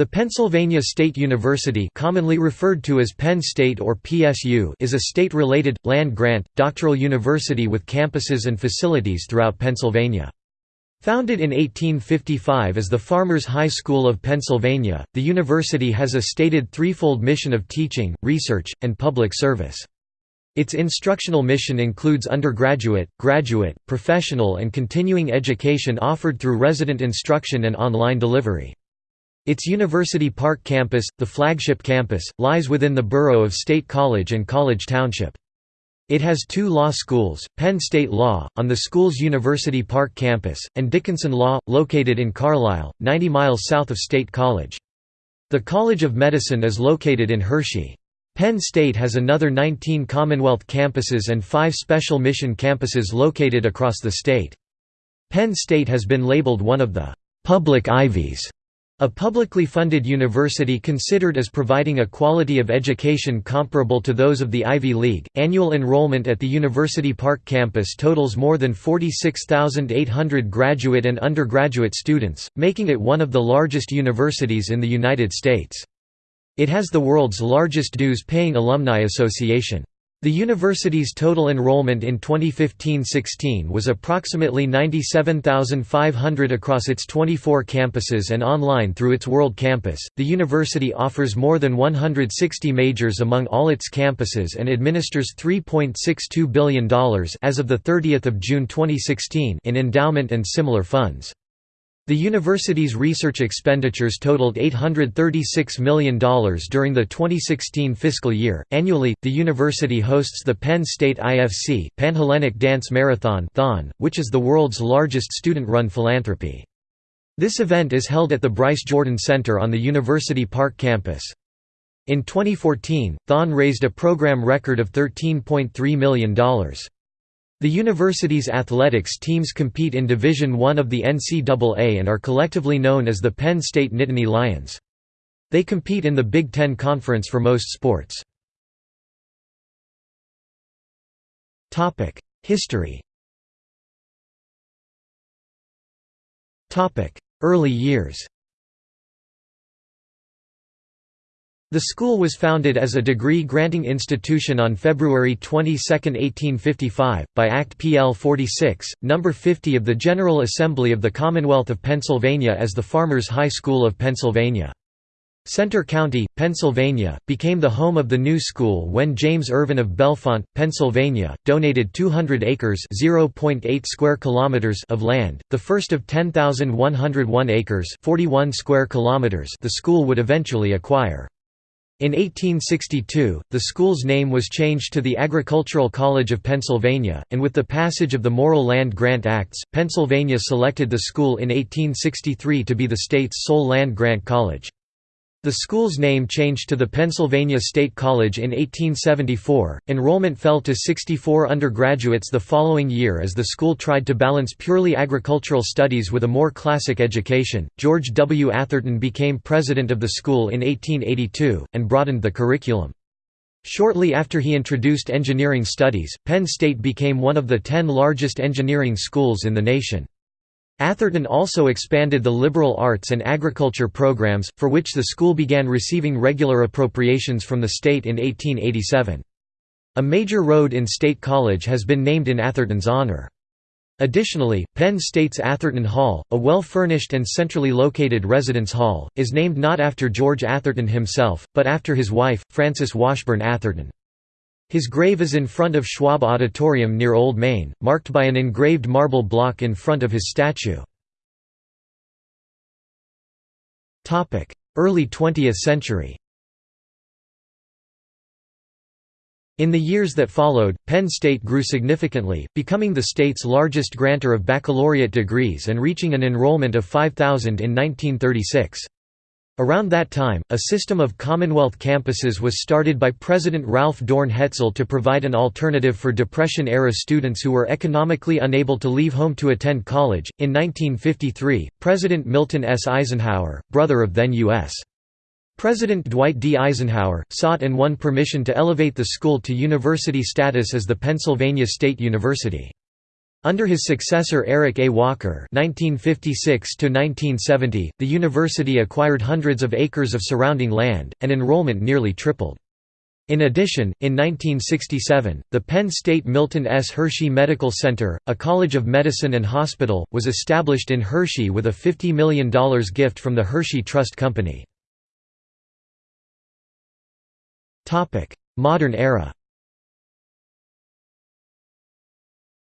The Pennsylvania State University commonly referred to as Penn State or PSU is a state-related, land-grant, doctoral university with campuses and facilities throughout Pennsylvania. Founded in 1855 as the Farmers High School of Pennsylvania, the university has a stated threefold mission of teaching, research, and public service. Its instructional mission includes undergraduate, graduate, professional and continuing education offered through resident instruction and online delivery. Its University Park campus, the flagship campus, lies within the borough of State College and College Township. It has two law schools, Penn State Law, on the school's University Park campus, and Dickinson Law, located in Carlisle, 90 miles south of State College. The College of Medicine is located in Hershey. Penn State has another 19 Commonwealth campuses and five special mission campuses located across the state. Penn State has been labeled one of the «public Ivies» A publicly funded university considered as providing a quality of education comparable to those of the Ivy League. Annual enrollment at the University Park campus totals more than 46,800 graduate and undergraduate students, making it one of the largest universities in the United States. It has the world's largest dues-paying alumni association. The university's total enrollment in 2015–16 was approximately 97,500 across its 24 campuses and online through its World Campus. The university offers more than 160 majors among all its campuses and administers $3.62 billion as of the 30th of June 2016 in endowment and similar funds. The university's research expenditures totaled $836 million during the 2016 fiscal year. Annually, the university hosts the Penn State IFC Panhellenic Dance Marathon, which is the world's largest student-run philanthropy. This event is held at the Bryce Jordan Center on the University Park campus. In 2014, Thon raised a program record of $13.3 million. The university's athletics teams compete in Division I of the NCAA and are collectively known as the Penn State Nittany Lions. They compete in the Big Ten Conference for most sports. History Early years The school was founded as a degree-granting institution on February 22, 1855, by Act PL 46, No. 50 of the General Assembly of the Commonwealth of Pennsylvania as the Farmers High School of Pennsylvania. Centre County, Pennsylvania, became the home of the new school when James Irvin of Bellefonte, Pennsylvania, donated 200 acres (0.8 square kilometers) of land, the first of 10,101 acres (41 square kilometers) the school would eventually acquire. In 1862, the school's name was changed to the Agricultural College of Pennsylvania, and with the passage of the Morrill Land Grant Acts, Pennsylvania selected the school in 1863 to be the state's sole land-grant college. The school's name changed to the Pennsylvania State College in 1874. Enrollment fell to 64 undergraduates the following year as the school tried to balance purely agricultural studies with a more classic education. George W. Atherton became president of the school in 1882 and broadened the curriculum. Shortly after he introduced engineering studies, Penn State became one of the ten largest engineering schools in the nation. Atherton also expanded the liberal arts and agriculture programs, for which the school began receiving regular appropriations from the state in 1887. A major road in State College has been named in Atherton's honor. Additionally, Penn State's Atherton Hall, a well-furnished and centrally located residence hall, is named not after George Atherton himself, but after his wife, Frances Washburn Atherton. His grave is in front of Schwab Auditorium near Old Main, marked by an engraved marble block in front of his statue. Early 20th century In the years that followed, Penn State grew significantly, becoming the state's largest grantor of baccalaureate degrees and reaching an enrollment of 5,000 in 1936. Around that time, a system of Commonwealth campuses was started by President Ralph Dorn Hetzel to provide an alternative for Depression-era students who were economically unable to leave home to attend college. In 1953, President Milton S. Eisenhower, brother of then U.S. President Dwight D. Eisenhower, sought and won permission to elevate the school to university status as the Pennsylvania State University. Under his successor Eric A. Walker (1956–1970), the university acquired hundreds of acres of surrounding land, and enrollment nearly tripled. In addition, in 1967, the Penn State Milton S. Hershey Medical Center, a college of medicine and hospital, was established in Hershey with a $50 million gift from the Hershey Trust Company. Modern era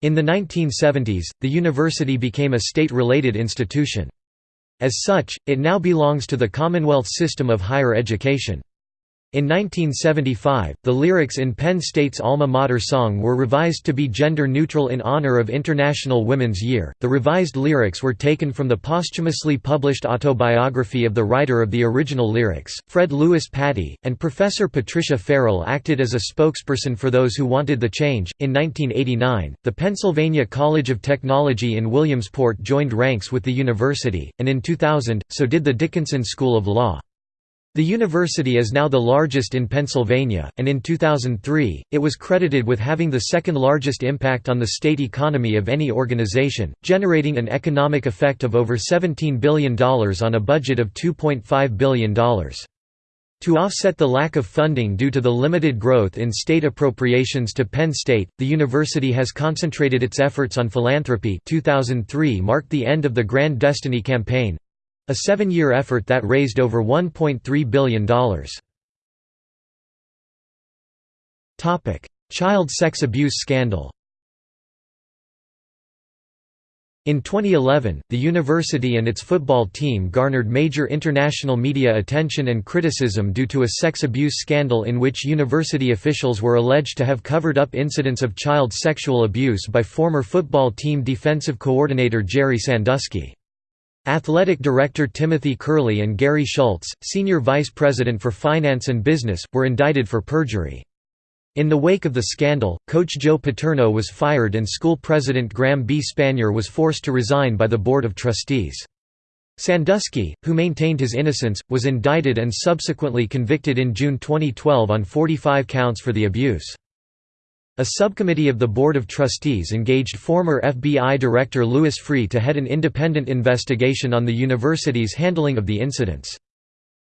In the 1970s, the university became a state-related institution. As such, it now belongs to the Commonwealth system of higher education. In 1975, the lyrics in Penn State's alma mater song were revised to be gender neutral in honor of International Women's Year. The revised lyrics were taken from the posthumously published autobiography of the writer of the original lyrics, Fred Lewis Pattee, and Professor Patricia Farrell acted as a spokesperson for those who wanted the change. In 1989, the Pennsylvania College of Technology in Williamsport joined ranks with the university, and in 2000, so did the Dickinson School of Law. The university is now the largest in Pennsylvania, and in 2003, it was credited with having the second largest impact on the state economy of any organization, generating an economic effect of over $17 billion on a budget of $2.5 billion. To offset the lack of funding due to the limited growth in state appropriations to Penn State, the university has concentrated its efforts on philanthropy 2003 marked the end of the Grand Destiny campaign, a seven-year effort that raised over $1.3 billion. Child sex abuse scandal In 2011, the university and its football team garnered major international media attention and criticism due to a sex abuse scandal in which university officials were alleged to have covered up incidents of child sexual abuse by former football team defensive coordinator Jerry Sandusky. Athletic Director Timothy Curley and Gary Schultz, Senior Vice President for Finance and Business, were indicted for perjury. In the wake of the scandal, coach Joe Paterno was fired and school president Graham B. Spanier was forced to resign by the Board of Trustees. Sandusky, who maintained his innocence, was indicted and subsequently convicted in June 2012 on 45 counts for the abuse. A subcommittee of the Board of Trustees engaged former FBI Director Louis Freeh to head an independent investigation on the university's handling of the incidents.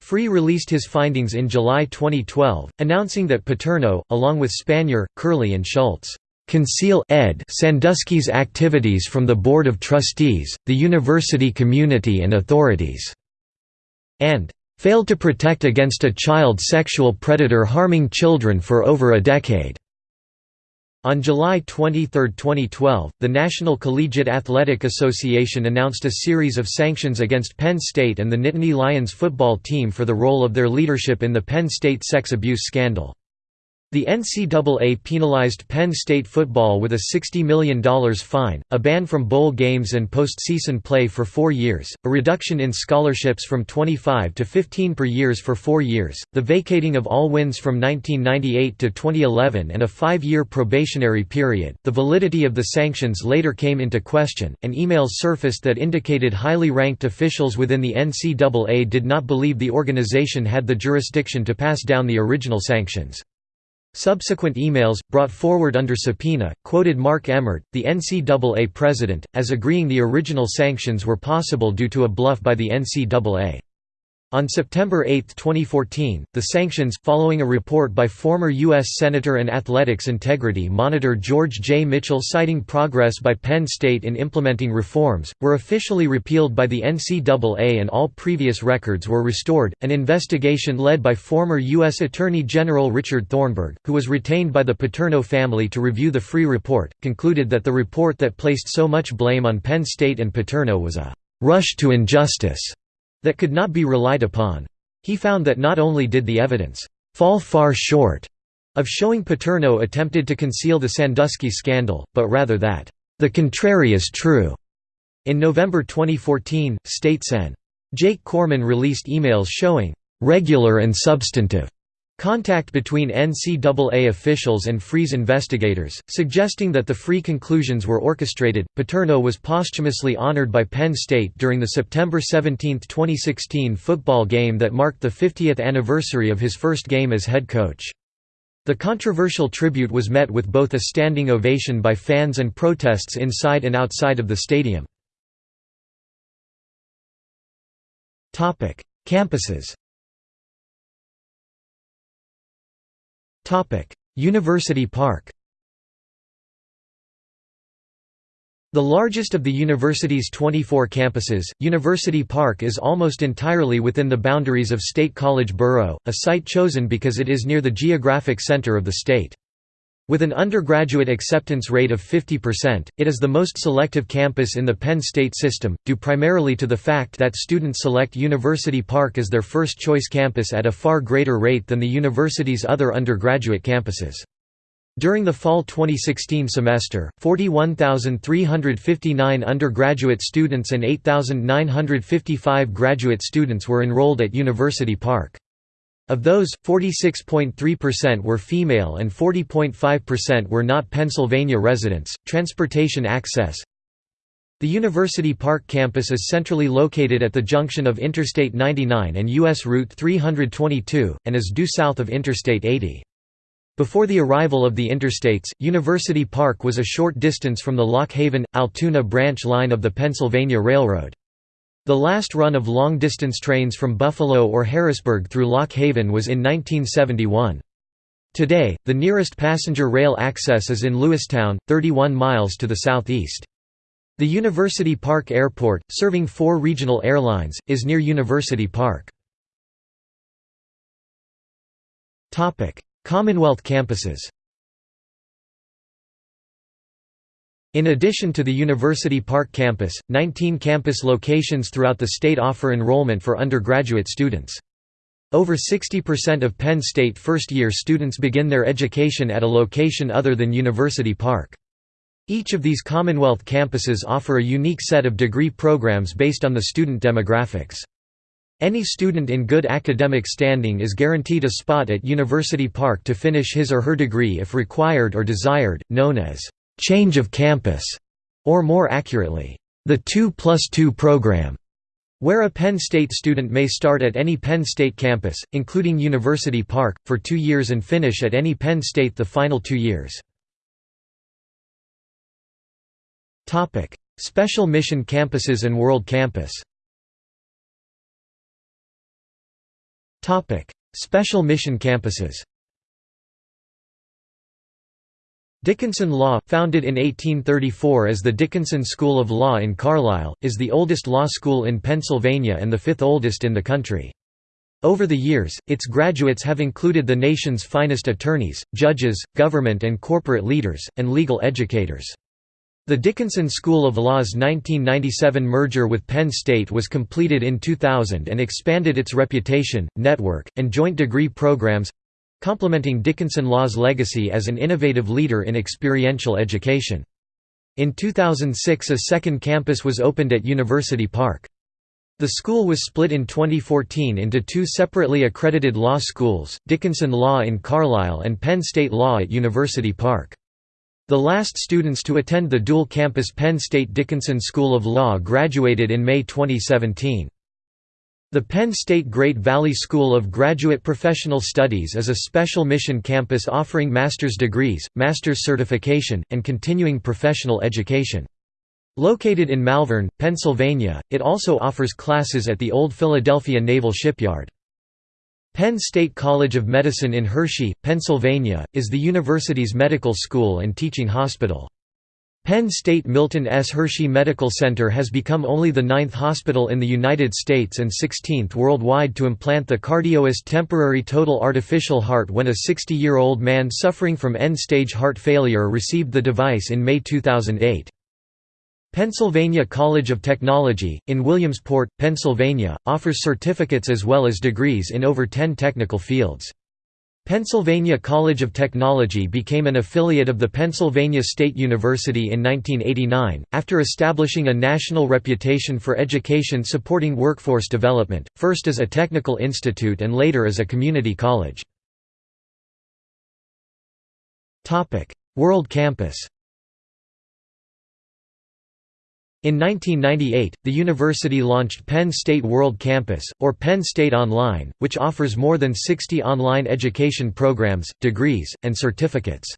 Freeh released his findings in July 2012, announcing that Paterno, along with Spanier, Curley and Schultz, conceal ed Sandusky's activities from the Board of Trustees, the university community and authorities, and failed to protect against a child sexual predator harming children for over a decade. On July 23, 2012, the National Collegiate Athletic Association announced a series of sanctions against Penn State and the Nittany Lions football team for the role of their leadership in the Penn State sex abuse scandal. The NCAA penalized Penn State football with a $60 million fine, a ban from bowl games and postseason play for four years, a reduction in scholarships from 25 to 15 per years for four years, the vacating of all wins from 1998 to 2011 and a five-year probationary period. The validity of the sanctions later came into question, and emails surfaced that indicated highly ranked officials within the NCAA did not believe the organization had the jurisdiction to pass down the original sanctions. Subsequent emails, brought forward under subpoena, quoted Mark Emmert, the NCAA president, as agreeing the original sanctions were possible due to a bluff by the NCAA. On September 8, 2014, the sanctions, following a report by former U.S. Senator and Athletics Integrity Monitor George J. Mitchell citing progress by Penn State in implementing reforms, were officially repealed by the NCAA and all previous records were restored. An investigation led by former U.S. Attorney General Richard Thornburgh, who was retained by the Paterno family to review the Freeh report, concluded that the report that placed so much blame on Penn State and Paterno was a rush to injustice that could not be relied upon. He found that not only did the evidence fall far short of showing Paterno attempted to conceal the Sandusky scandal, but rather that the contrary is true. In November 2014, State Sen. Jake Corman released emails showing regular and substantive Contact between NCAA officials and Freeh's investigators, suggesting that the Freeh conclusions were orchestrated. Paterno was posthumously honored by Penn State during the September 17, 2016 football game that marked the 50th anniversary of his first game as head coach. The controversial tribute was met with both a standing ovation by fans and protests inside and outside of the stadium. Campuses University Park The largest of the university's 24 campuses, University Park is almost entirely within the boundaries of State College Borough, a site chosen because it is near the geographic center of the state. With an undergraduate acceptance rate of 50%, it is the most selective campus in the Penn State system, due primarily to the fact that students select University Park as their first choice campus at a far greater rate than the university's other undergraduate campuses. During the fall 2016 semester, 41,359 undergraduate students and 8,955 graduate students were enrolled at University Park. Of those, 46.3% were female and 40.5% were not Pennsylvania residents. Transportation access The University Park campus is centrally located at the junction of Interstate 99 and U.S. Route 322, and is due south of Interstate 80. Before the arrival of the interstates, University Park was a short distance from the Lock Haven Altoona branch line of the Pennsylvania Railroad. The last run of long-distance trains from Buffalo or Harrisburg through Lock Haven was in 1971. Today, the nearest passenger rail access is in Lewistown, 31 miles to the southeast. The University Park Airport, serving four regional airlines, is near University Park. Commonwealth campuses In addition to the University Park campus, 19 campus locations throughout the state offer enrollment for undergraduate students. Over 60% of Penn State first-year students begin their education at a location other than University Park. Each of these Commonwealth campuses offer a unique set of degree programs based on the student demographics. Any student in good academic standing is guaranteed a spot at University Park to finish his or her degree if required or desired, known as change of campus, or more accurately, the 2 plus 2 program, where a Penn State student may start at any Penn State campus, including University Park, for two years and finish at any Penn State the final two years. Special mission campuses and World Campus Special mission campuses Dickinson Law, founded in 1834 as the Dickinson School of Law in Carlisle, is the oldest law school in Pennsylvania and the fifth oldest in the country. Over the years, its graduates have included the nation's finest attorneys, judges, government and corporate leaders, and legal educators. The Dickinson School of Law's 1997 merger with Penn State was completed in 2000 and expanded its reputation, network, and joint degree programs—complementing Dickinson Law's legacy as an innovative leader in experiential education. In 2006 a second campus was opened at University Park. The school was split in 2014 into two separately accredited law schools, Dickinson Law in Carlisle and Penn State Law at University Park. The last students to attend the dual-campus Penn State Dickinson School of Law graduated in May 2017. The Penn State Great Valley School of Graduate Professional Studies is a special mission campus offering master's degrees, master's certification, and continuing professional education. Located in Malvern, Pennsylvania, it also offers classes at the Old Philadelphia Naval Shipyard. Penn State College of Medicine in Hershey, Pennsylvania, is the university's medical school and teaching hospital. Penn State Milton S. Hershey Medical Center has become only the ninth hospital in the United States and 16th worldwide to implant the CardioWest temporary total artificial heart when a 60-year-old man suffering from end-stage heart failure received the device in May 2008. Pennsylvania College of Technology, in Williamsport, Pennsylvania, offers certificates as well as degrees in over 10 technical fields. Pennsylvania College of Technology became an affiliate of the Pennsylvania State University in 1989, after establishing a national reputation for education supporting workforce development, first as a technical institute and later as a community college. World Campus In 1998, the university launched Penn State World Campus, or Penn State Online, which offers more than 60 online education programs, degrees, and certificates.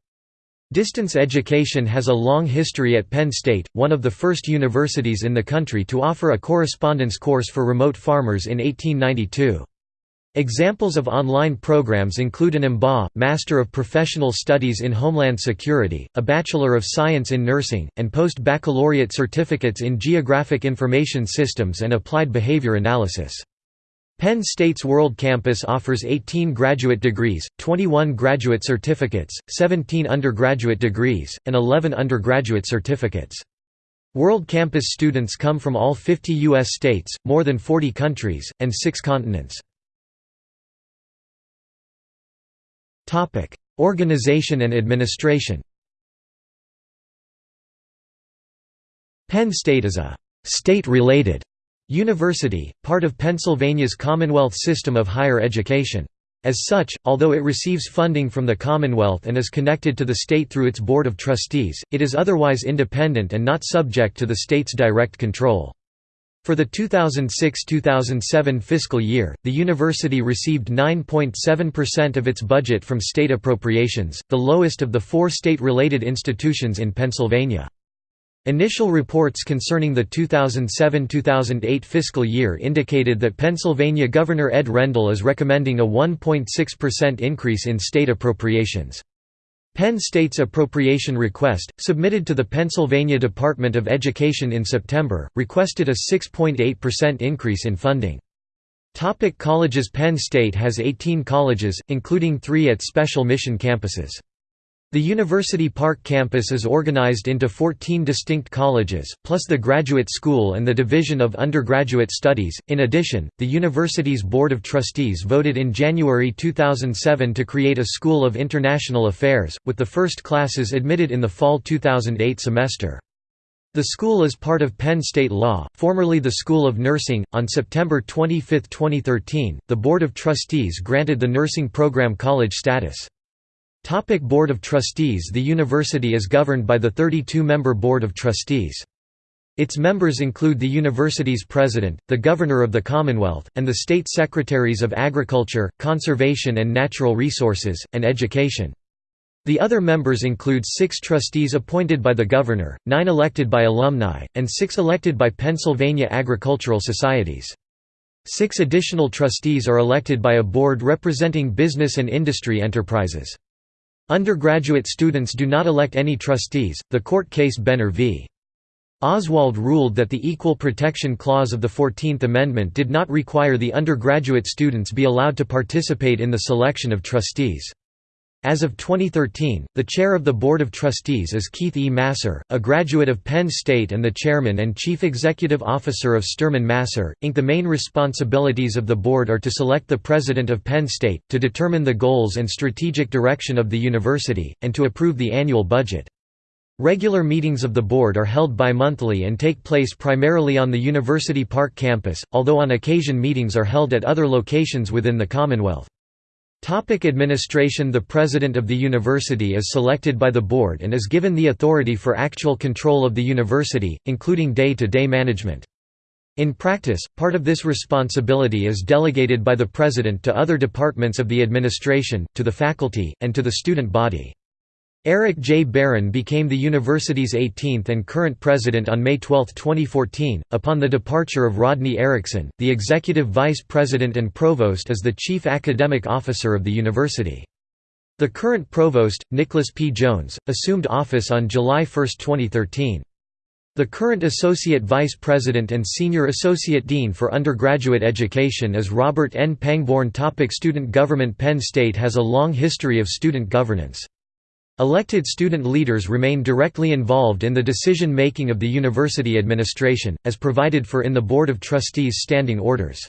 Distance education has a long history at Penn State, one of the first universities in the country to offer a correspondence course for remote farmers in 1892. Examples of online programs include an MBA, Master of Professional Studies in Homeland Security, a Bachelor of Science in Nursing, and post-baccalaureate certificates in Geographic Information Systems and Applied Behavior Analysis. Penn State's World Campus offers 18 graduate degrees, 21 graduate certificates, 17 undergraduate degrees, and 11 undergraduate certificates. World Campus students come from all 50 U.S. states, more than 40 countries, and six continents. Organization and administration Penn State is a «state-related» university, part of Pennsylvania's Commonwealth system of higher education. As such, although it receives funding from the Commonwealth and is connected to the state through its Board of Trustees, it is otherwise independent and not subject to the state's direct control. For the 2006–2007 fiscal year, the university received 9.7% of its budget from state appropriations, the lowest of the four state-related institutions in Pennsylvania. Initial reports concerning the 2007–2008 fiscal year indicated that Pennsylvania Governor Ed Rendell is recommending a 1.6% increase in state appropriations. Penn State's appropriation request, submitted to the Pennsylvania Department of Education in September, requested a 6.8% increase in funding. Topic colleges Penn State has 18 colleges, including three at special mission campuses. The University Park campus is organized into 14 distinct colleges, plus the Graduate School and the Division of Undergraduate Studies. In addition, the university's Board of Trustees voted in January 2007 to create a School of International Affairs, with the first classes admitted in the fall 2008 semester. The school is part of Penn State Law, formerly the School of Nursing. On September 25, 2013, the Board of Trustees granted the nursing program college status. Topic Board of Trustees The university is governed by the 32-member Board of Trustees. Its members include the university's president, the governor of the Commonwealth, and the state secretaries of Agriculture, Conservation and Natural Resources, and Education. The other members include six trustees appointed by the governor, nine elected by alumni, and six elected by Pennsylvania agricultural societies. Six additional trustees are elected by a board representing business and industry enterprises. Undergraduate students do not elect any trustees. The court case Benner v. Oswald ruled that the Equal Protection Clause of the Fourteenth Amendment did not require the undergraduate students be allowed to participate in the selection of trustees. As of 2013, the chair of the Board of Trustees is Keith E. Masser, a graduate of Penn State and the chairman and chief executive officer of Sterman Masser, Inc. The main responsibilities of the board are to select the president of Penn State, to determine the goals and strategic direction of the university, and to approve the annual budget. Regular meetings of the board are held bi-monthly and take place primarily on the University Park campus, although on occasion meetings are held at other locations within the Commonwealth. Topic administration The president of the university is selected by the board and is given the authority for actual control of the university, including day-to-day -day management. In practice, part of this responsibility is delegated by the president to other departments of the administration, to the faculty, and to the student body. Eric J. Barron became the university's 18th and current president on May 12, 2014. Upon the departure of Rodney Erickson, the executive vice president and provost is the chief academic officer of the university. The current provost, Nicholas P. Jones, assumed office on July 1, 2013. The current Associate Vice President and Senior Associate Dean for Undergraduate Education is Robert N. Pangborn Topic Student government Penn State has a long history of student governance. Elected student leaders remain directly involved in the decision-making of the university administration, as provided for in the Board of Trustees standing orders.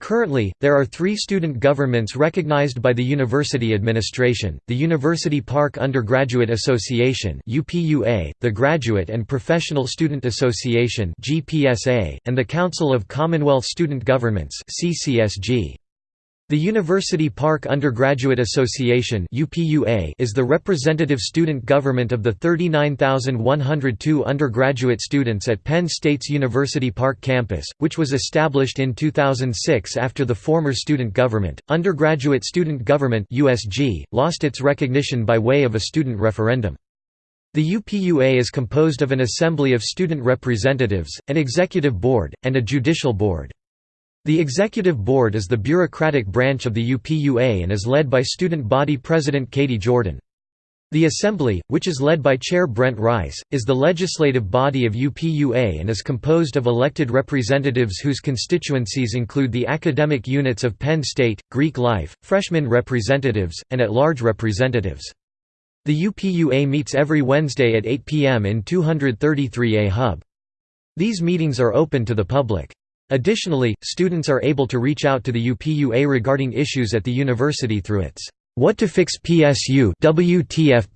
Currently, there are three student governments recognized by the university administration, the University Park Undergraduate Association the Graduate and Professional Student Association and the Council of Commonwealth Student Governments CCSG. The University Park Undergraduate Association is the representative student government of the 39,102 undergraduate students at Penn State's University Park campus, which was established in 2006 after the former student government. Undergraduate Student Government lost its recognition by way of a student referendum. The UPUA is composed of an assembly of student representatives, an executive board, and a judicial board. The Executive Board is the bureaucratic branch of the UPUA and is led by student body president Katie Jordan. The Assembly, which is led by Chair Brent Rice, is the legislative body of UPUA and is composed of elected representatives whose constituencies include the academic units of Penn State, Greek Life, freshman representatives, and at-large representatives. The UPUA meets every Wednesday at 8 p.m. in 233A Hub. These meetings are open to the public. Additionally, students are able to reach out to the UPUA regarding issues at the university through its What to Fix PSU WTF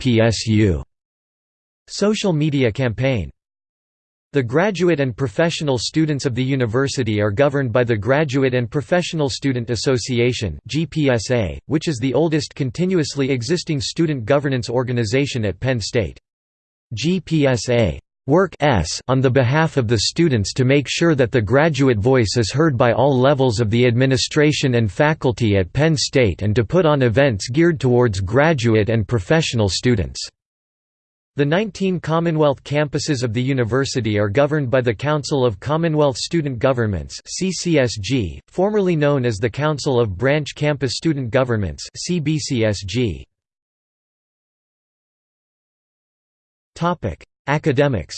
social media campaign. The graduate and professional students of the university are governed by the Graduate and Professional Student Association which is the oldest continuously existing student governance organization at Penn State. GPSA work s on the behalf of the students to make sure that the graduate voice is heard by all levels of the administration and faculty at Penn State and to put on events geared towards graduate and professional students. The 19 Commonwealth campuses of the university are governed by the Council of Commonwealth Student Governments CCSG, formerly known as the Council of Branch Campus Student Governments CBCSG. Academics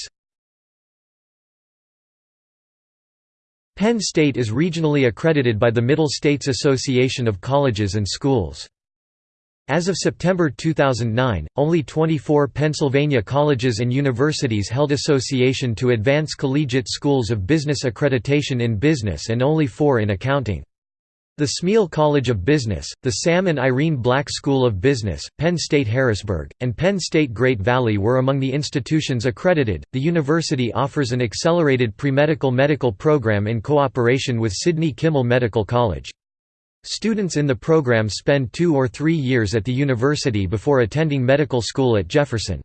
Penn State is regionally accredited by the Middle States Association of Colleges and Schools. As of September 2009, only 24 Pennsylvania colleges and universities held Association to Advance Collegiate Schools of Business accreditation in business and only four in accounting. The Smeal College of Business, the Sam and Irene Black School of Business, Penn State Harrisburg, and Penn State Great Valley were among the institutions accredited. The university offers an accelerated premedical medical program in cooperation with Sidney Kimmel Medical College. Students in the program spend two or three years at the university before attending medical school at Jefferson.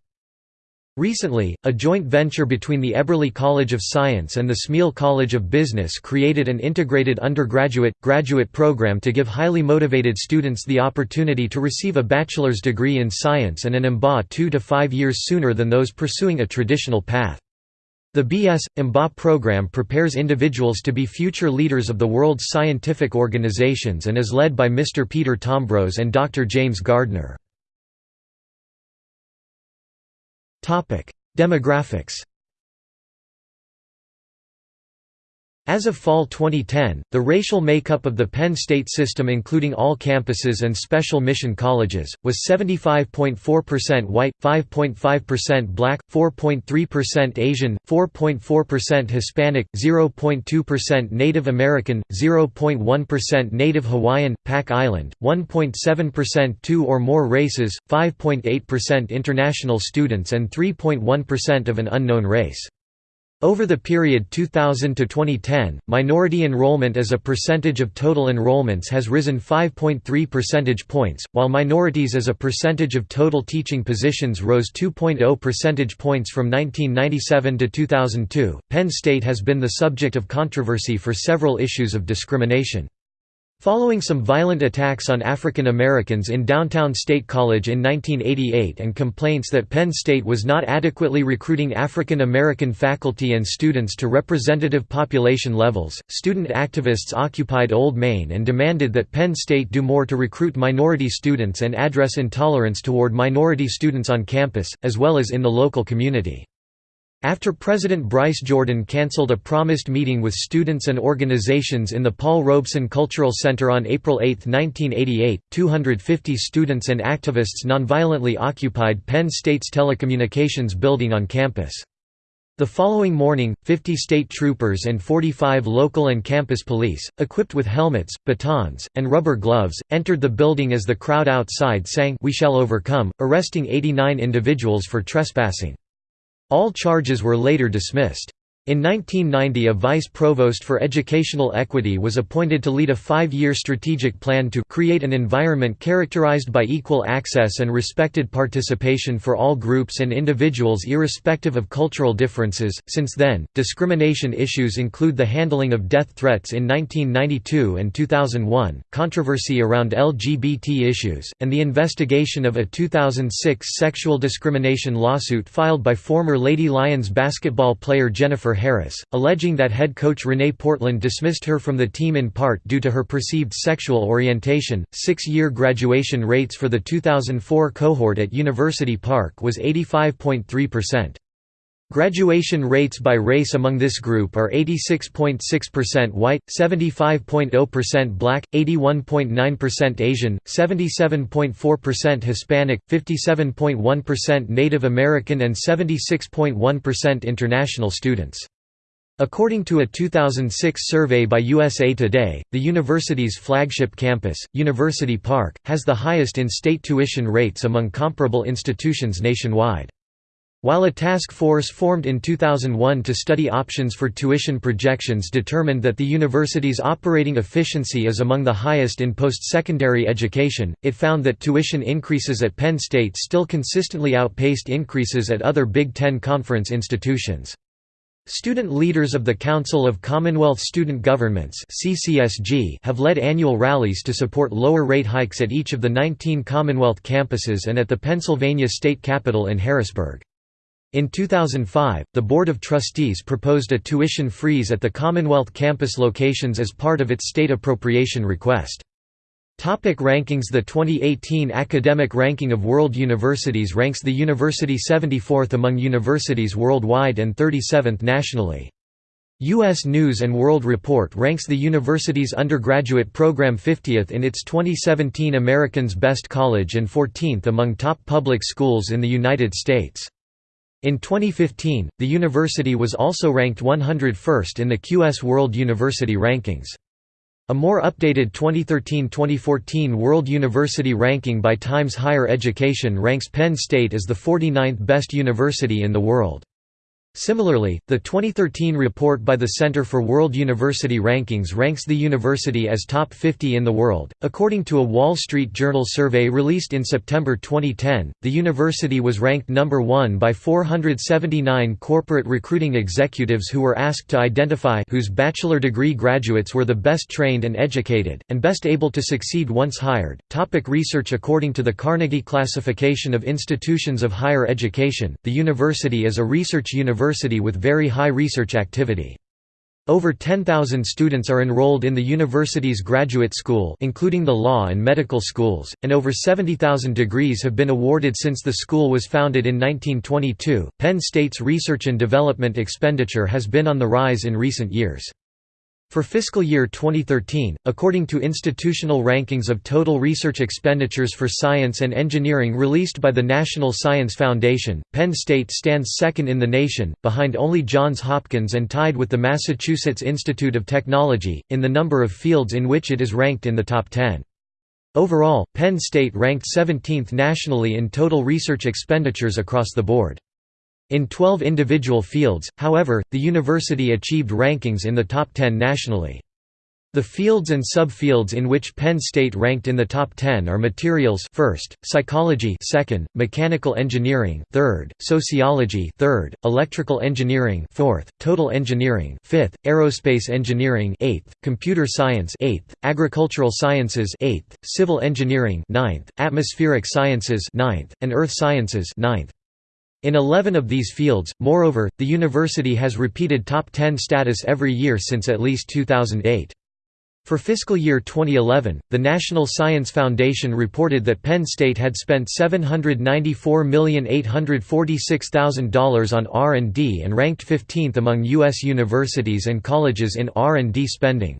Recently, a joint venture between the Eberly College of Science and the Smeal College of Business created an integrated undergraduate, graduate program to give highly motivated students the opportunity to receive a bachelor's degree in science and an MBA two to five years sooner than those pursuing a traditional path. The BS. MBA program prepares individuals to be future leaders of the world's scientific organizations and is led by Mr. Peter Tombros and Dr. James Gardner. Demographics As of fall 2010, the racial makeup of the Penn State system including all campuses and special mission colleges, was 75.4% white, 5.5% black, 4.3% Asian, 4.4% Hispanic, 0.2% Native American, 0.1% Native Hawaiian, Pac Island, 1.7% two or more races, 5.8% international students and 3.1% of an unknown race. Over the period 2000 to 2010, minority enrollment as a percentage of total enrollments has risen 5.3 percentage points, while minorities as a percentage of total teaching positions rose 2.0 percentage points from 1997 to 2002. Penn State has been the subject of controversy for several issues of discrimination. Following some violent attacks on African Americans in downtown State College in 1988 and complaints that Penn State was not adequately recruiting African American faculty and students to representative population levels, student activists occupied Old Main and demanded that Penn State do more to recruit minority students and address intolerance toward minority students on campus, as well as in the local community. After President Bryce Jordan canceled a promised meeting with students and organizations in the Paul Robeson Cultural Center on April 8, 1988, 250 students and activists nonviolently occupied Penn State's telecommunications building on campus. The following morning, 50 state troopers and 45 local and campus police, equipped with helmets, batons, and rubber gloves, entered the building as the crowd outside sang We Shall Overcome, arresting 89 individuals for trespassing. All charges were later dismissed. In 1990 a vice provost for educational equity was appointed to lead a five-year strategic plan to create an environment characterized by equal access and respected participation for all groups and individuals irrespective of cultural differences. Since then, discrimination issues include the handling of death threats in 1992 and 2001, controversy around LGBT issues, and the investigation of a 2006 sexual discrimination lawsuit filed by former Lady Lions basketball player Jennifer Harris, alleging that head coach Rene Portland dismissed her from the team in part due to her perceived sexual orientation. Six year graduation rates for the 2004 cohort at University Park was 85.3%. Graduation rates by race among this group are 86.6% white, 75.0% black, 81.9% Asian, 77.4% Hispanic, 57.1% Native American and 76.1% international students. According to a 2006 survey by USA Today, the university's flagship campus, University Park, has the highest in-state tuition rates among comparable institutions nationwide. While a task force formed in 2001 to study options for tuition projections determined that the university's operating efficiency is among the highest in post-secondary education, it found that tuition increases at Penn State still consistently outpaced increases at other Big Ten Conference institutions. Student leaders of the Council of Commonwealth Student Governments have led annual rallies to support lower rate hikes at each of the 19 Commonwealth campuses and at the Pennsylvania state capitol in Harrisburg. In 2005, the Board of Trustees proposed a tuition freeze at the Commonwealth campus locations as part of its state appropriation request. Topic rankings The 2018 Academic Ranking of World Universities ranks the university 74th among universities worldwide and 37th nationally. U.S. News & World Report ranks the university's undergraduate program 50th in its 2017 American's Best College and 14th among top public schools in the United States. In 2015, the university was also ranked 101st in the QS World University Rankings. A more updated 2013–2014 World University Ranking by Times Higher Education ranks Penn State as the 49th best university in the world. Similarly, the 2013 report by the Center for World University Rankings ranks the university as top 50 in the world. According to a Wall Street Journal survey released in September 2010, the university was ranked number 1 by 479 corporate recruiting executives who were asked to identify whose bachelor degree graduates were the best trained and educated and best able to succeed once hired. Topic research According to the Carnegie Classification of Institutions of Higher Education, the university is a research university university with very high research activity. Over 10,000 students are enrolled in the university's graduate school including the law and medical schools, and over 70,000 degrees have been awarded since the school was founded in 1922. Penn State's research and development expenditure has been on the rise in recent years. For fiscal year 2013, according to institutional rankings of total research expenditures for science and engineering released by the National Science Foundation, Penn State stands second in the nation, behind only Johns Hopkins and tied with the Massachusetts Institute of Technology, in the number of fields in which it is ranked in the top 10. Overall, Penn State ranked 17th nationally in total research expenditures across the board. In 12 individual fields, however, the university achieved rankings in the top 10 nationally. The fields and subfields in which Penn State ranked in the top 10 are materials first, psychology second, mechanical engineering third, sociology third, electrical engineering fourth, total engineering fifth, aerospace engineering eighth, computer science eighth, agricultural sciences eighth, civil engineering ninth, atmospheric sciences ninth, and earth sciences ninth. In 11 of these fields, moreover, the university has repeated top 10 status every year since at least 2008. For fiscal year 2011, the National Science Foundation reported that Penn State had spent $794,846,000 on R&D and ranked 15th among U.S. universities and colleges in R&D spending.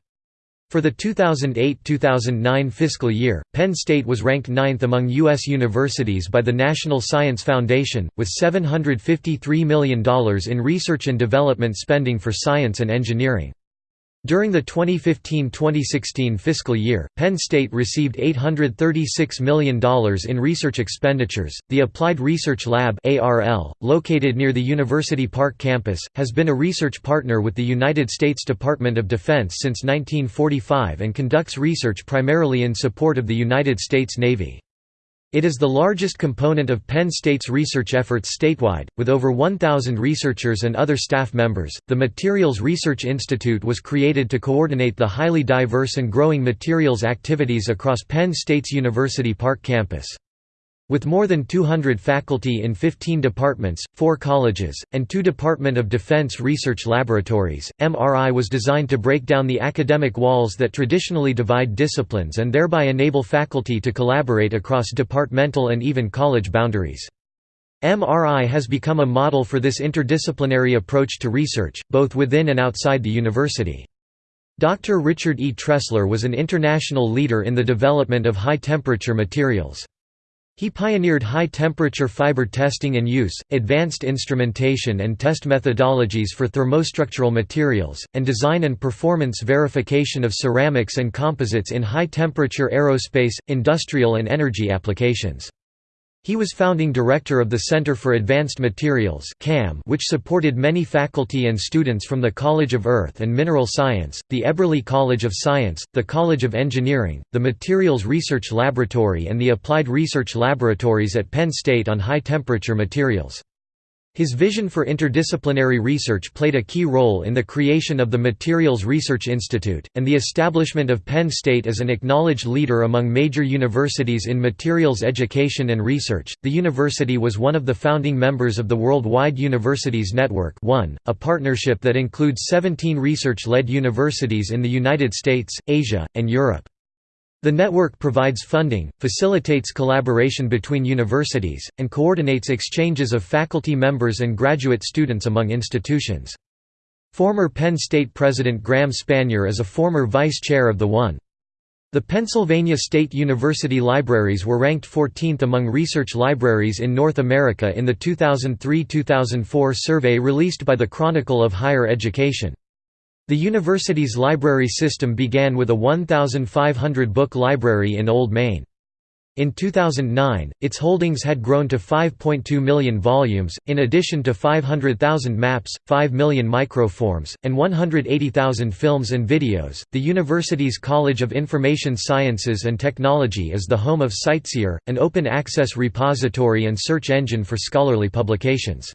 For the 2008–2009 fiscal year, Penn State was ranked ninth among U.S. universities by the National Science Foundation, with $753 million in research and development spending for science and engineering. During the 2015-2016 fiscal year, Penn State received $836 million in research expenditures. The Applied Research Lab (ARL), located near the University Park campus, has been a research partner with the United States Department of Defense since 1945 and conducts research primarily in support of the United States Navy. It is the largest component of Penn State's research efforts statewide, with over 1,000 researchers and other staff members. The Materials Research Institute was created to coordinate the highly diverse and growing materials activities across Penn State's University Park campus. With more than 200 faculty in 15 departments, 4 colleges, and 2 Department of Defense research laboratories, MRI was designed to break down the academic walls that traditionally divide disciplines and thereby enable faculty to collaborate across departmental and even college boundaries. MRI has become a model for this interdisciplinary approach to research, both within and outside the university. Dr. Richard E. Tressler was an international leader in the development of high-temperature materials. He pioneered high-temperature fiber testing and use, advanced instrumentation and test methodologies for thermostructural materials, and design and performance verification of ceramics and composites in high-temperature aerospace, industrial and energy applications. He was founding director of the Center for Advanced Materials which supported many faculty and students from the College of Earth and Mineral Science, the Eberly College of Science, the College of Engineering, the Materials Research Laboratory and the Applied Research Laboratories at Penn State on high-temperature materials. His vision for interdisciplinary research played a key role in the creation of the Materials Research Institute, and the establishment of Penn State as an acknowledged leader among major universities in materials education and research. The university was one of the founding members of the Worldwide Universities Network, a partnership that includes 17 research led universities in the United States, Asia, and Europe. The network provides funding, facilitates collaboration between universities, and coordinates exchanges of faculty members and graduate students among institutions. Former Penn State President Graham Spanier is a former vice chair of the one. The Pennsylvania State University libraries were ranked 14th among research libraries in North America in the 2003–2004 survey released by the Chronicle of Higher Education. The university's library system began with a 1,500-book library in Old Main. In 2009, its holdings had grown to 5.2 million volumes, in addition to 500,000 maps, 5 million microforms, and 180,000 films and videos. The university's College of Information Sciences and Technology is the home of CiteSeer, an open access repository and search engine for scholarly publications.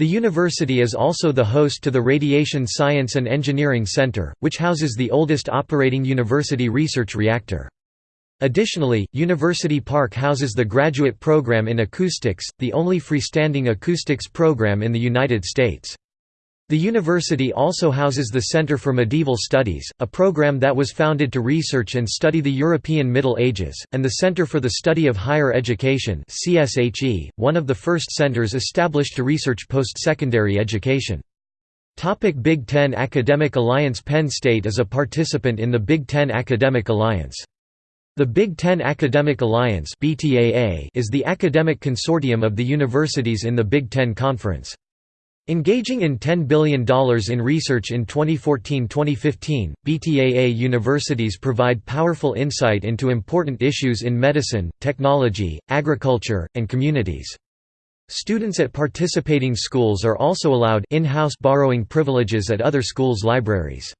The university is also the host to the Radiation Science and Engineering Center, which houses the oldest operating university research reactor. Additionally, University Park houses the graduate program in acoustics, the only freestanding acoustics program in the United States. The university also houses the Center for Medieval Studies, a program that was founded to research and study the European Middle Ages, and the Center for the Study of Higher Education one of the first centers established to research post-secondary education. Topic Big Ten Academic Alliance Penn State is a participant in the Big Ten Academic Alliance. The Big Ten Academic Alliance is the academic consortium of the universities in the Big Ten Conference. Engaging in $10 billion in research in 2014–2015, BTAA universities provide powerful insight into important issues in medicine, technology, agriculture, and communities. Students at participating schools are also allowed in-house borrowing privileges at other schools' libraries.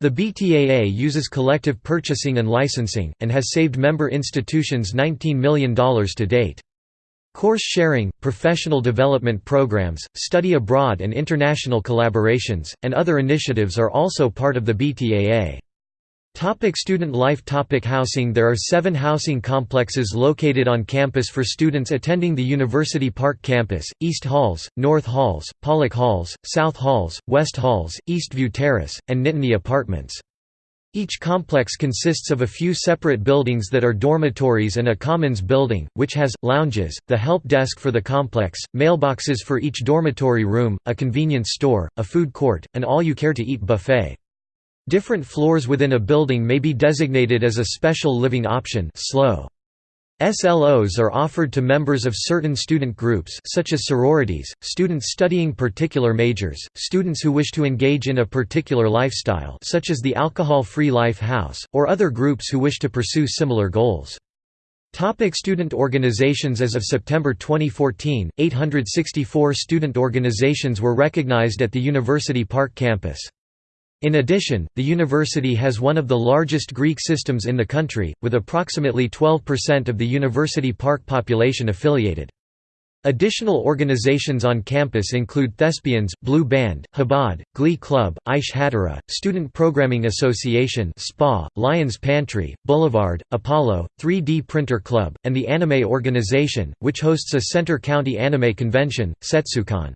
The BTAA uses collective purchasing and licensing, and has saved member institutions $19 million to date. Course sharing, professional development programs, study abroad and international collaborations, and other initiatives are also part of the BTAA. Topic student life Topic Housing There are seven housing complexes located on campus for students attending the University Park campus, East Halls, North Halls, Pollock Halls, South Halls, West Halls, Eastview Terrace, and Nittany Apartments. Each complex consists of a few separate buildings that are dormitories and a commons building, which has, lounges, the help desk for the complex, mailboxes for each dormitory room, a convenience store, a food court, and all-you-care-to-eat buffet. Different floors within a building may be designated as a special living option slow. SLOs are offered to members of certain student groups such as sororities, students studying particular majors, students who wish to engage in a particular lifestyle such as the Alcohol-Free Life House, or other groups who wish to pursue similar goals. Topic student organizations As of September 2014, 864 student organizations were recognized at the University Park campus. In addition, the university has one of the largest Greek systems in the country, with approximately 12% of the University Park population affiliated. Additional organizations on campus include Thespians, Blue Band, Chabad, Glee Club, Aish HaTorah, Student Programming Association SPA, Lions Pantry, Boulevard, Apollo, 3D Printer Club, and the Anime Organization, which hosts a Centre County Anime Convention, Setsucon.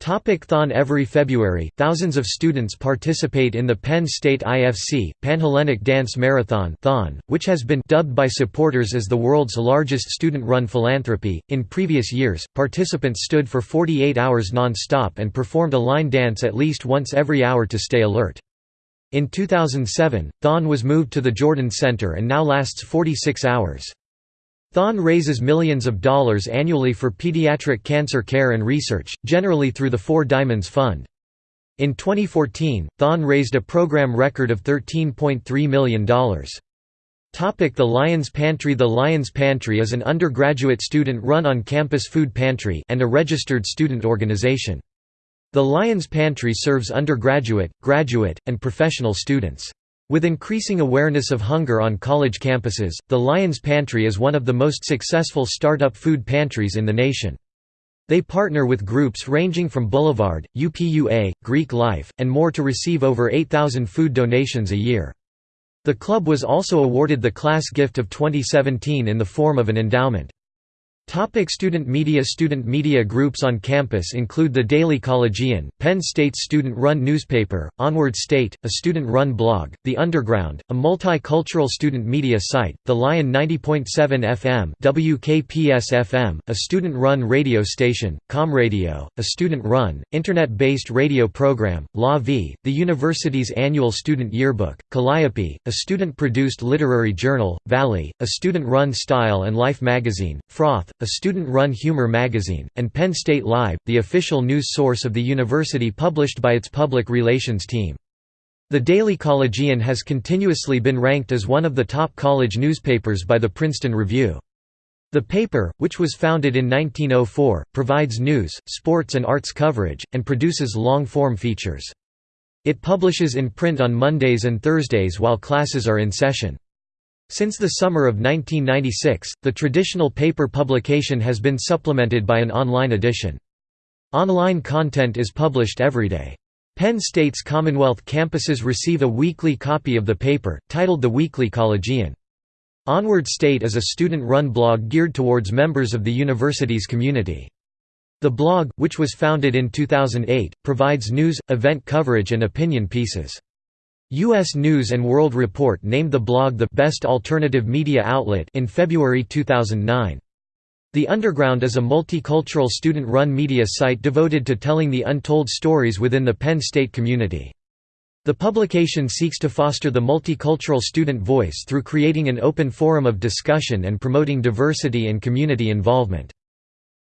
Thon Every February, thousands of students participate in the Penn State IFC, Panhellenic Dance Marathon Thon, which has been dubbed by supporters as the world's largest student-run philanthropy. In previous years, participants stood for 48 hours non-stop and performed a line dance at least once every hour to stay alert. In 2007, Thon was moved to the Jordan Center and now lasts 46 hours. Thon raises millions of dollars annually for pediatric cancer care and research, generally through the Four Diamonds Fund. In 2014, Thon raised a program record of $13.3 million. The Lions Pantry The Lions Pantry is an undergraduate student-run on-campus food pantry and a registered student organization. The Lions Pantry serves undergraduate, graduate, and professional students. With increasing awareness of hunger on college campuses, the Lions Pantry is one of the most successful startup food pantries in the nation. They partner with groups ranging from Boulevard, UPUA, Greek Life, and more to receive over 8,000 food donations a year. The club was also awarded the Class Gift of 2017 in the form of an endowment. Topic student media Student media groups on campus include the Daily Collegian, Penn State's student-run newspaper, Onward State, a student-run blog, The Underground, a multicultural student media site, The Lion 90.7 FM WKPS-FM, a student-run radio station, ComRadio, a student-run, internet-based radio program, La Vie, the university's annual student yearbook, Calliope, a student-produced literary journal, Valley, a student-run style and life magazine, Froth, a student-run humor magazine, and Penn State Live, the official news source of the university published by its public relations team. The Daily Collegian has continuously been ranked as one of the top college newspapers by the Princeton Review. The paper, which was founded in 1904, provides news, sports and arts coverage, and produces long-form features. It publishes in print on Mondays and Thursdays while classes are in session. Since the summer of 1996, the traditional paper publication has been supplemented by an online edition. Online content is published every day. Penn State's Commonwealth campuses receive a weekly copy of the paper, titled The Weekly Collegian. Onward State is a student-run blog geared towards members of the university's community. The blog, which was founded in 2008, provides news, event coverage and opinion pieces. U.S. News & World Report named the blog the «Best Alternative Media Outlet» in February 2009. The Underground is a multicultural student-run media site devoted to telling the untold stories within the Penn State community. The publication seeks to foster the multicultural student voice through creating an open forum of discussion and promoting diversity and community involvement.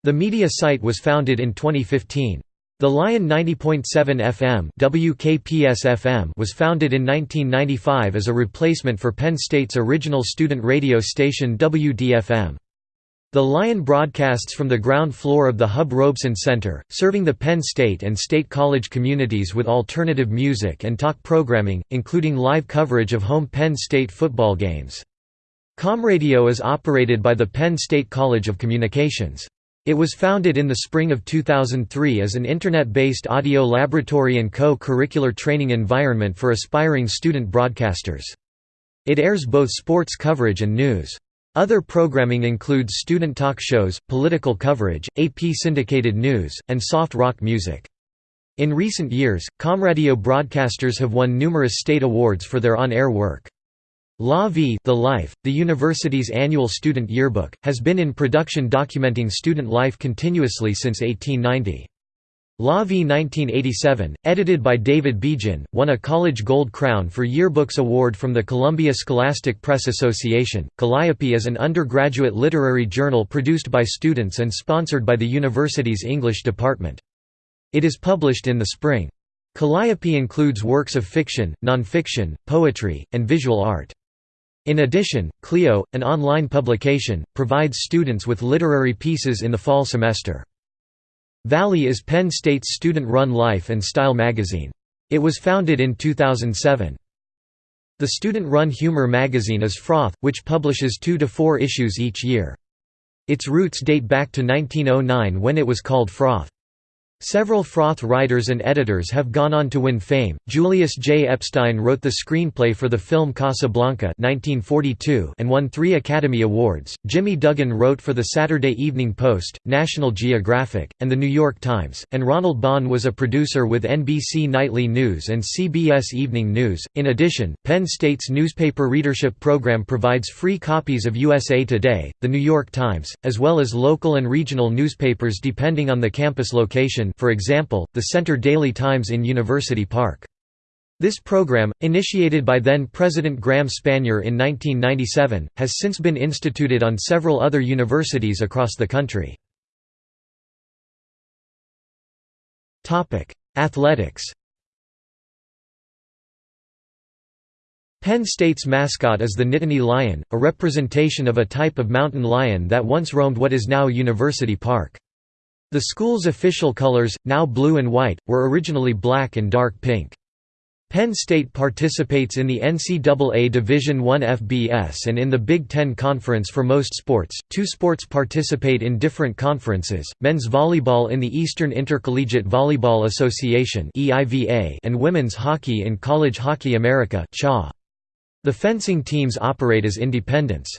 The media site was founded in 2015. The Lion 90.7 FM WKPS-FM was founded in 1995 as a replacement for Penn State's original student radio station WDFM. The Lion broadcasts from the ground floor of the Hub Robeson Center, serving the Penn State and State College communities with alternative music and talk programming, including live coverage of home Penn State football games. ComRadio is operated by the Penn State College of Communications. It was founded in the spring of 2003 as an Internet-based audio laboratory and co-curricular training environment for aspiring student broadcasters. It airs both sports coverage and news. Other programming includes student talk shows, political coverage, AP syndicated news, and soft rock music. In recent years, ComRadio broadcasters have won numerous state awards for their on-air work. La Vie the, Life, the university's annual student yearbook, has been in production documenting student life continuously since 1890. La Vie 1987, edited by David Bejan, won a College Gold Crown for Yearbooks Award from the Columbia Scholastic Press Association. Calliope is an undergraduate literary journal produced by students and sponsored by the university's English department. It is published in the spring. Calliope includes works of fiction, nonfiction, poetry, and visual art. In addition, Clio, an online publication, provides students with literary pieces in the fall semester. Valley is Penn State's student-run life and style magazine. It was founded in 2007. The student-run humor magazine is Froth, which publishes two to four issues each year. Its roots date back to 1909 when it was called Froth. Several Froth writers and editors have gone on to win fame. Julius J. Epstein wrote the screenplay for the film Casablanca (1942) and won three Academy Awards. Jimmy Duggan wrote for the Saturday Evening Post, National Geographic, and the New York Times, and Ronald Bond was a producer with NBC Nightly News and CBS Evening News. In addition, Penn State's newspaper readership program provides free copies of USA Today, the New York Times, as well as local and regional newspapers depending on the campus location for example, the Centre Daily Times in University Park. This program, initiated by then-President Graham Spanier in 1997, has since been instituted on several other universities across the country. Athletics Penn State's mascot is the Nittany Lion, a representation of a type of mountain lion that once roamed what is now University Park. The school's official colors, now blue and white, were originally black and dark pink. Penn State participates in the NCAA Division I FBS and in the Big Ten Conference for most sports. Two sports participate in different conferences men's volleyball in the Eastern Intercollegiate Volleyball Association and women's hockey in College Hockey America. The fencing teams operate as independents.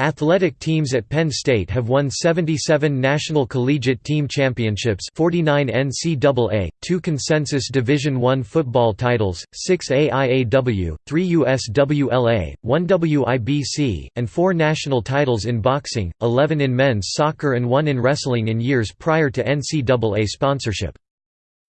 Athletic teams at Penn State have won 77 National Collegiate Team Championships 49 NCAA, 2 Consensus Division I football titles, 6 AIAW, 3 USWLA, 1 WIBC, and 4 national titles in boxing, 11 in men's soccer and 1 in wrestling in years prior to NCAA sponsorship.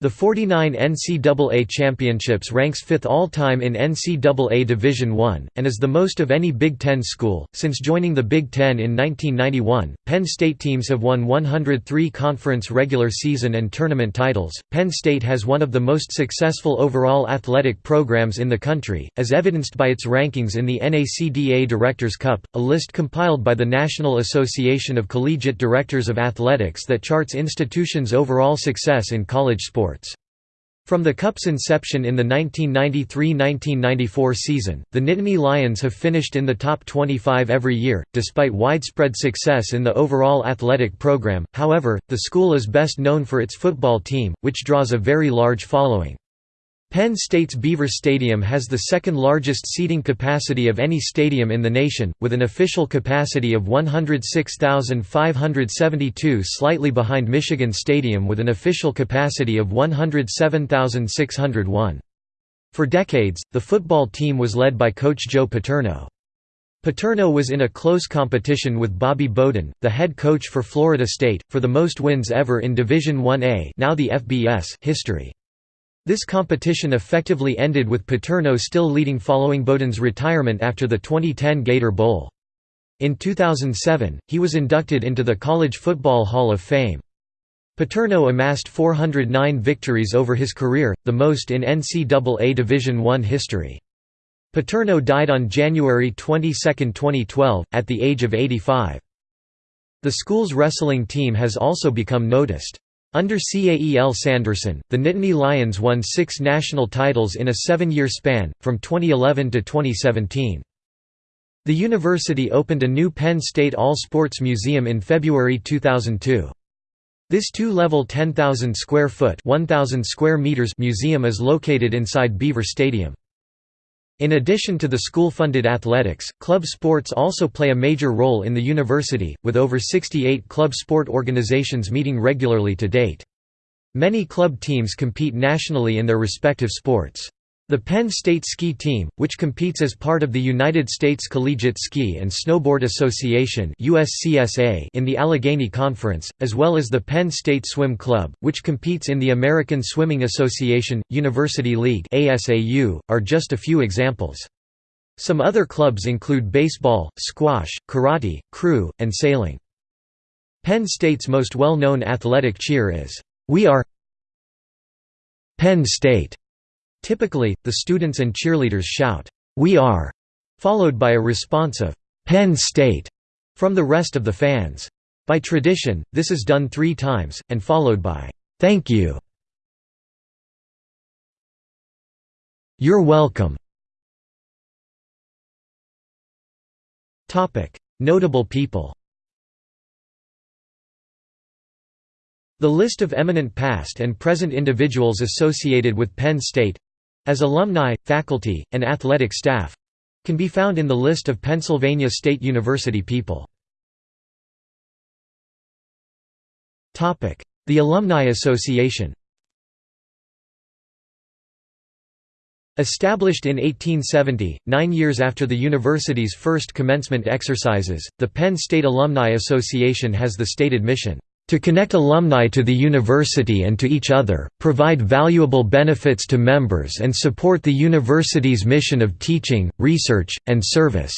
The 49 NCAA championships ranks fifth all-time in NCAA Division I, and is the most of any Big Ten school. Since joining the Big Ten in 1991, Penn State teams have won 103 conference regular season and tournament titles. Penn State has one of the most successful overall athletic programs in the country, as evidenced by its rankings in the NACDA Directors' Cup, a list compiled by the National Association of Collegiate Directors of Athletics that charts institutions' overall success in college sports sports. From the Cup's inception in the 1993–1994 season, the Nittany Lions have finished in the top 25 every year, despite widespread success in the overall athletic program, however, the school is best known for its football team, which draws a very large following. Penn State's Beaver Stadium has the second largest seating capacity of any stadium in the nation, with an official capacity of 106,572 slightly behind Michigan Stadium with an official capacity of 107,601. For decades, the football team was led by coach Joe Paterno. Paterno was in a close competition with Bobby Bowden, the head coach for Florida State, for the most wins ever in Division 1A now the FBS history. This competition effectively ended with Paterno still leading following Bowden's retirement after the 2010 Gator Bowl. In 2007, he was inducted into the College Football Hall of Fame. Paterno amassed 409 victories over his career, the most in NCAA Division I history. Paterno died on January 22, 2012, at the age of 85. The school's wrestling team has also become noticed. Under Cael Sanderson, the Nittany Lions won six national titles in a seven-year span, from 2011 to 2017. The university opened a new Penn State All-Sports Museum in February 2002. This two-level 10,000 square foot 1,000 square meters museum is located inside Beaver Stadium. In addition to the school-funded athletics, club sports also play a major role in the university, with over 68 club sport organizations meeting regularly to date. Many club teams compete nationally in their respective sports. The Penn State Ski Team, which competes as part of the United States Collegiate Ski and Snowboard Association in the Allegheny Conference, as well as the Penn State Swim Club, which competes in the American Swimming Association, University League are just a few examples. Some other clubs include baseball, squash, karate, crew, and sailing. Penn State's most well-known athletic cheer is, "'We are Penn State' Typically, the students and cheerleaders shout, "'We are!' followed by a response of, "'Penn State' from the rest of the fans. By tradition, this is done three times, and followed by, "'Thank you' You're welcome. Notable people The list of eminent past and present individuals associated with Penn State as alumni, faculty, and athletic staff can be found in the list of Pennsylvania State University people. The Alumni Association Established in 1870, nine years after the university's first commencement exercises, the Penn State Alumni Association has the stated mission, to connect alumni to the university and to each other, provide valuable benefits to members and support the university's mission of teaching, research, and service."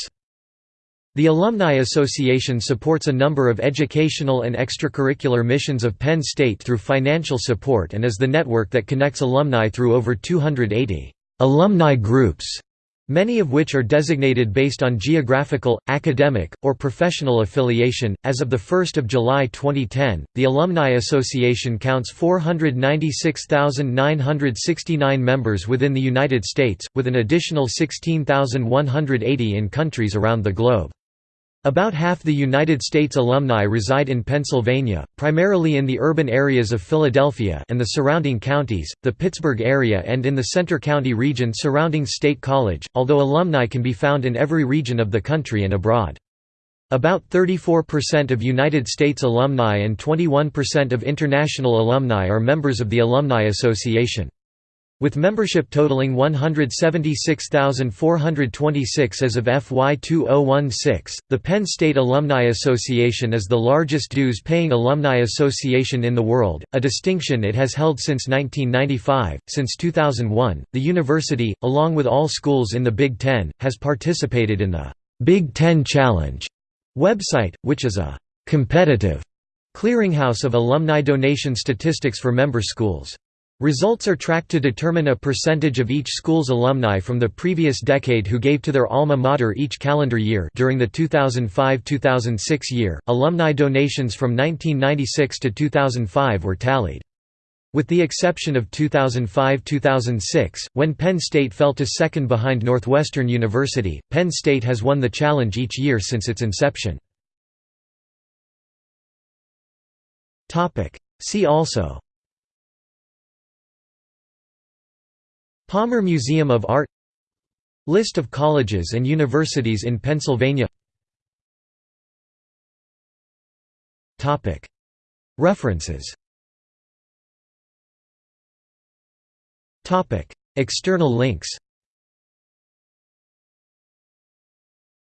The Alumni Association supports a number of educational and extracurricular missions of Penn State through financial support and is the network that connects alumni through over 280 alumni groups many of which are designated based on geographical, academic, or professional affiliation. As of 1 July 2010, the Alumni Association counts 496,969 members within the United States, with an additional 16,180 in countries around the globe. About half the United States alumni reside in Pennsylvania, primarily in the urban areas of Philadelphia and the surrounding counties, the Pittsburgh area and in the Centre County region surrounding State College, although alumni can be found in every region of the country and abroad. About 34% of United States alumni and 21% of international alumni are members of the Alumni Association. With membership totaling 176,426 as of FY 2016, the Penn State Alumni Association is the largest dues-paying alumni association in the world, a distinction it has held since 1995. Since 2001, the university, along with all schools in the Big Ten, has participated in the Big Ten Challenge website, which is a competitive clearinghouse of alumni donation statistics for member schools. Results are tracked to determine a percentage of each school's alumni from the previous decade who gave to their alma mater each calendar year during the 2005–2006 year, alumni donations from 1996 to 2005 were tallied. With the exception of 2005–2006, when Penn State fell to second behind Northwestern University, Penn State has won the challenge each year since its inception. Topic: See also Palmer Museum of Art List of colleges and universities in Pennsylvania. References. External links.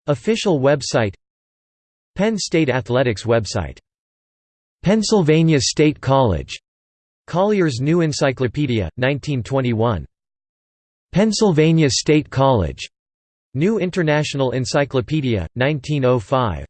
Official website. Penn State Athletics website. Pennsylvania State College. Collier's New Encyclopedia, 1921 Pennsylvania State College. New International Encyclopedia, 1905.